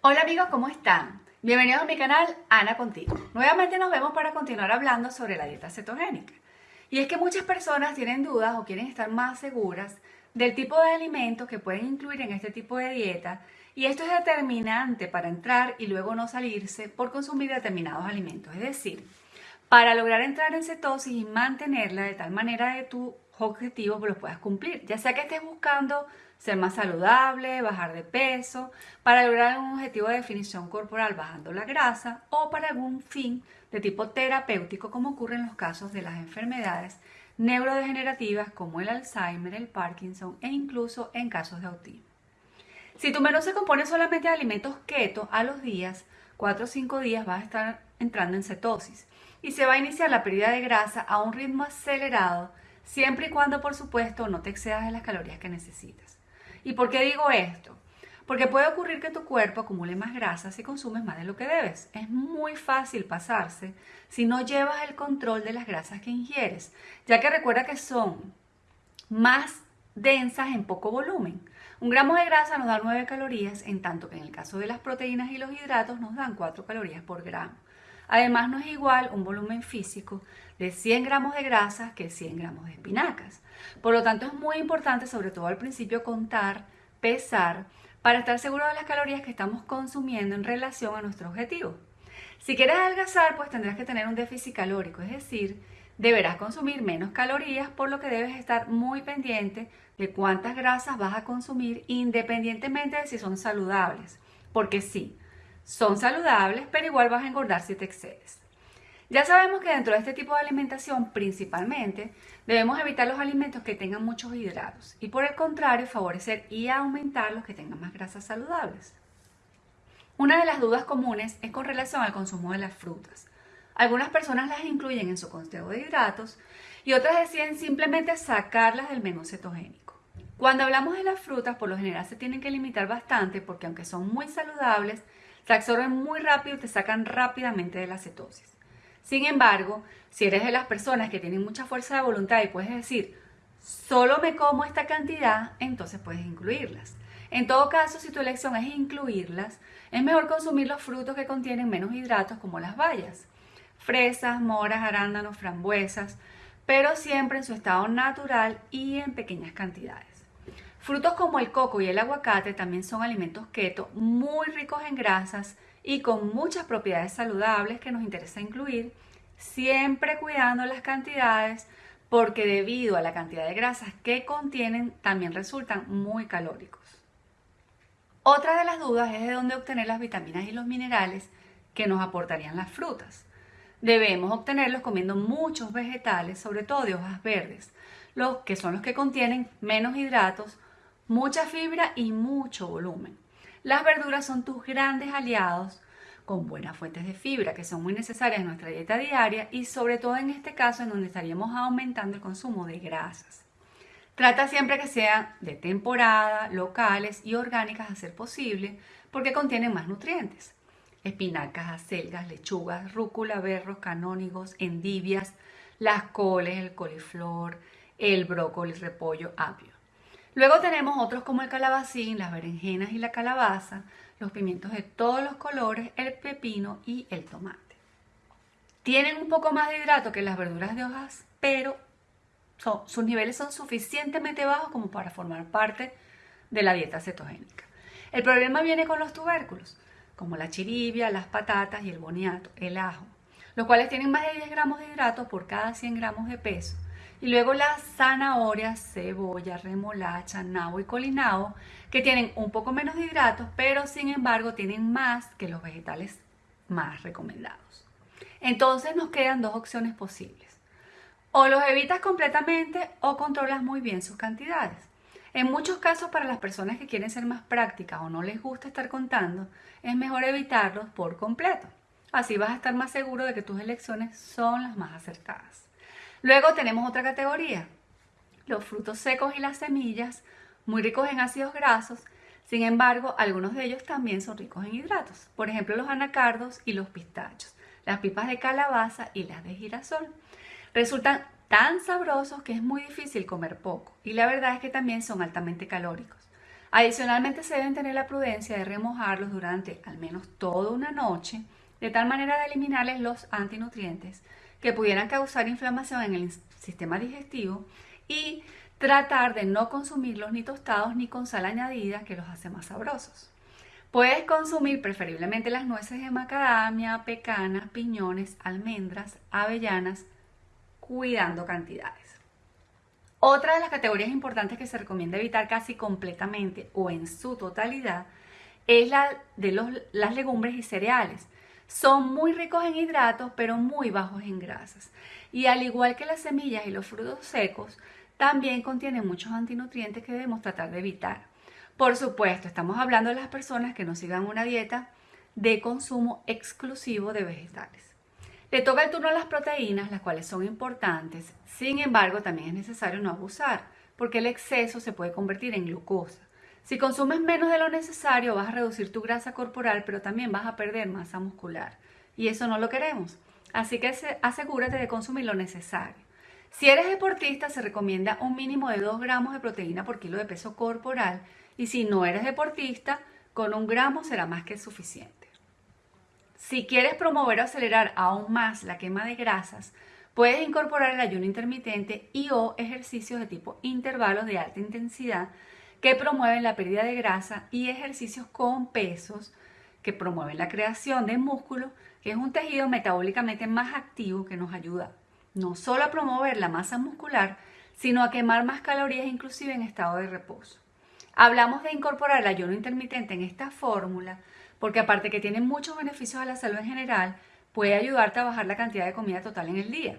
Hola amigos, ¿cómo están? Bienvenidos a mi canal Ana Contigo. Nuevamente nos vemos para continuar hablando sobre la dieta cetogénica. Y es que muchas personas tienen dudas o quieren estar más seguras del tipo de alimentos que pueden incluir en este tipo de dieta y esto es determinante para entrar y luego no salirse por consumir determinados alimentos. Es decir, para lograr entrar en cetosis y mantenerla de tal manera que tu objetivo los puedas cumplir, ya sea que estés buscando ser más saludable, bajar de peso, para lograr un objetivo de definición corporal bajando la grasa o para algún fin de tipo terapéutico como ocurre en los casos de las enfermedades neurodegenerativas como el Alzheimer, el Parkinson e incluso en casos de autismo. Si tu menú se compone solamente de alimentos keto a los días, 4 o 5 días vas a estar entrando en cetosis y se va a iniciar la pérdida de grasa a un ritmo acelerado siempre y cuando por supuesto no te excedas de las calorías que necesitas. ¿Y por qué digo esto? Porque puede ocurrir que tu cuerpo acumule más grasa si consumes más de lo que debes. Es muy fácil pasarse si no llevas el control de las grasas que ingieres, ya que recuerda que son más densas en poco volumen. Un gramo de grasa nos da 9 calorías, en tanto que en el caso de las proteínas y los hidratos nos dan 4 calorías por gramo. Además, no es igual un volumen físico de 100 gramos de grasa que 100 gramos de espinacas. Por lo tanto, es muy importante, sobre todo al principio, contar, pesar, para estar seguro de las calorías que estamos consumiendo en relación a nuestro objetivo. Si quieres adelgazar, pues tendrás que tener un déficit calórico, es decir, deberás consumir menos calorías, por lo que debes estar muy pendiente de cuántas grasas vas a consumir, independientemente de si son saludables. Porque sí, son saludables, pero igual vas a engordar si te excedes. Ya sabemos que dentro de este tipo de alimentación, principalmente, debemos evitar los alimentos que tengan muchos hidratos y por el contrario favorecer y aumentar los que tengan más grasas saludables. Una de las dudas comunes es con relación al consumo de las frutas. Algunas personas las incluyen en su conteo de hidratos y otras deciden simplemente sacarlas del menú cetogénico. Cuando hablamos de las frutas, por lo general se tienen que limitar bastante porque aunque son muy saludables, se absorben muy rápido y te sacan rápidamente de la cetosis. Sin embargo, si eres de las personas que tienen mucha fuerza de voluntad y puedes decir, solo me como esta cantidad, entonces puedes incluirlas. En todo caso, si tu elección es incluirlas, es mejor consumir los frutos que contienen menos hidratos como las bayas. Fresas, moras, arándanos, frambuesas, pero siempre en su estado natural y en pequeñas cantidades. Frutos como el coco y el aguacate también son alimentos keto muy ricos en grasas y con muchas propiedades saludables que nos interesa incluir, siempre cuidando las cantidades porque debido a la cantidad de grasas que contienen también resultan muy calóricos. Otra de las dudas es de dónde obtener las vitaminas y los minerales que nos aportarían las frutas. Debemos obtenerlos comiendo muchos vegetales, sobre todo de hojas verdes, los que son los que contienen menos hidratos, mucha fibra y mucho volumen. Las verduras son tus grandes aliados con buenas fuentes de fibra que son muy necesarias en nuestra dieta diaria y sobre todo en este caso en donde estaríamos aumentando el consumo de grasas. Trata siempre que sean de temporada, locales y orgánicas a ser posible porque contienen más nutrientes. Espinacas, acelgas, lechugas, rúcula, berros, canónigos, endivias, las coles, el coliflor, el brócoli, repollo, apio. Luego tenemos otros como el calabacín, las berenjenas y la calabaza, los pimientos de todos los colores, el pepino y el tomate. Tienen un poco más de hidrato que las verduras de hojas, pero sus niveles son suficientemente bajos como para formar parte de la dieta cetogénica. El problema viene con los tubérculos, como la chiribia, las patatas y el boniato, el ajo, los cuales tienen más de 10 gramos de hidrato por cada 100 gramos de peso y luego las zanahorias, cebolla, remolacha, nabo y colinao, que tienen un poco menos de hidratos, pero sin embargo tienen más que los vegetales más recomendados. Entonces nos quedan dos opciones posibles. O los evitas completamente o controlas muy bien sus cantidades. En muchos casos para las personas que quieren ser más prácticas o no les gusta estar contando, es mejor evitarlos por completo. Así vas a estar más seguro de que tus elecciones son las más acertadas. Luego tenemos otra categoría, los frutos secos y las semillas, muy ricos en ácidos grasos, sin embargo, algunos de ellos también son ricos en hidratos, por ejemplo los anacardos y los pistachos, las pipas de calabaza y las de girasol. Resultan tan sabrosos que es muy difícil comer poco y la verdad es que también son altamente calóricos. Adicionalmente se deben tener la prudencia de remojarlos durante al menos toda una noche, de tal manera de eliminarles los antinutrientes que pudieran causar inflamación en el sistema digestivo y tratar de no consumirlos ni tostados ni con sal añadida que los hace más sabrosos. Puedes consumir preferiblemente las nueces de macadamia, pecanas, piñones, almendras, avellanas, cuidando cantidades. Otra de las categorías importantes que se recomienda evitar casi completamente o en su totalidad es la de las legumbres y cereales. Son muy ricos en hidratos, pero muy bajos en grasas. Y al igual que las semillas y los frutos secos, también contienen muchos antinutrientes que debemos tratar de evitar. Por supuesto, estamos hablando de las personas que no sigan una dieta de consumo exclusivo de vegetales. Le toca el turno a las proteínas, las cuales son importantes. Sin embargo, también es necesario no abusar, porque el exceso se puede convertir en glucosa. Si consumes menos de lo necesario, vas a reducir tu grasa corporal, pero también vas a perder masa muscular. Y eso no lo queremos. Así que asegúrate de consumir lo necesario. Si eres deportista, se recomienda un mínimo de 2 gramos de proteína por kilo de peso corporal. Y si no eres deportista, con un gramo será más que suficiente. Si quieres promover o acelerar aún más la quema de grasas, puedes incorporar el ayuno intermitente y o ejercicios de tipo intervalos de alta intensidad que promueven la pérdida de grasa y ejercicios con pesos que promueven la creación de músculo, que es un tejido metabólicamente más activo que nos ayuda no solo a promover la masa muscular, sino a quemar más calorías inclusive en estado de reposo. Hablamos de incorporar el ayuno intermitente en esta fórmula porque aparte que tiene muchos beneficios a la salud en general, puede ayudarte a bajar la cantidad de comida total en el día.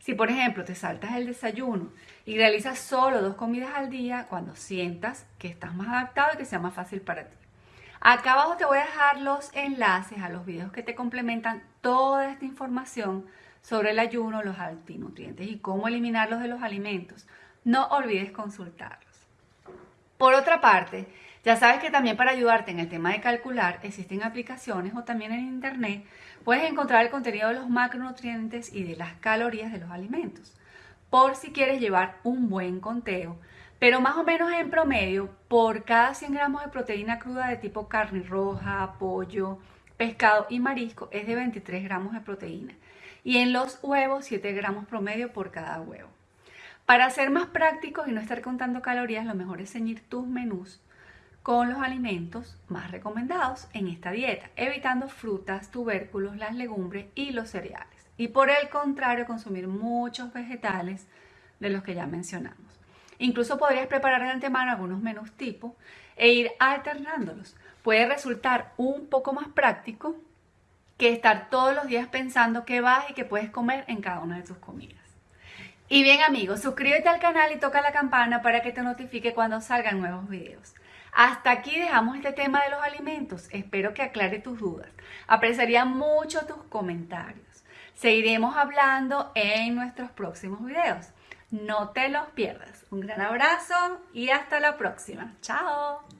Si por ejemplo te saltas el desayuno y realizas solo dos comidas al día, cuando sientas que estás más adaptado y que sea más fácil para ti. Acá abajo te voy a dejar los enlaces a los videos que te complementan toda esta información sobre el ayuno, los antinutrientes y cómo eliminarlos de los alimentos. No olvides consultarlos. Por otra parte, ya sabes que también para ayudarte en el tema de calcular existen aplicaciones o también en internet puedes encontrar el contenido de los macronutrientes y de las calorías de los alimentos. Por si quieres llevar un buen conteo, pero más o menos en promedio, por cada 100 gramos de proteína cruda de tipo carne roja, pollo, pescado y marisco es de 23 gramos de proteína. Y en los huevos 7 gramos promedio por cada huevo. Para ser más prácticos y no estar contando calorías, lo mejor es ceñir tus menús con los alimentos más recomendados en esta dieta, evitando frutas, tubérculos, las legumbres y los cereales. Y por el contrario, consumir muchos vegetales de los que ya mencionamos. Incluso podrías preparar de antemano algunos menús tipo e ir alternándolos. Puede resultar un poco más práctico que estar todos los días pensando qué vas y qué puedes comer en cada una de tus comidas. Y bien amigos, suscríbete al canal y toca la campana para que te notifique cuando salgan nuevos videos. Hasta aquí dejamos este tema de los alimentos. Espero que aclare tus dudas. Apreciaría mucho tus comentarios. Seguiremos hablando en nuestros próximos videos. No te los pierdas. Un gran abrazo y hasta la próxima. Chao.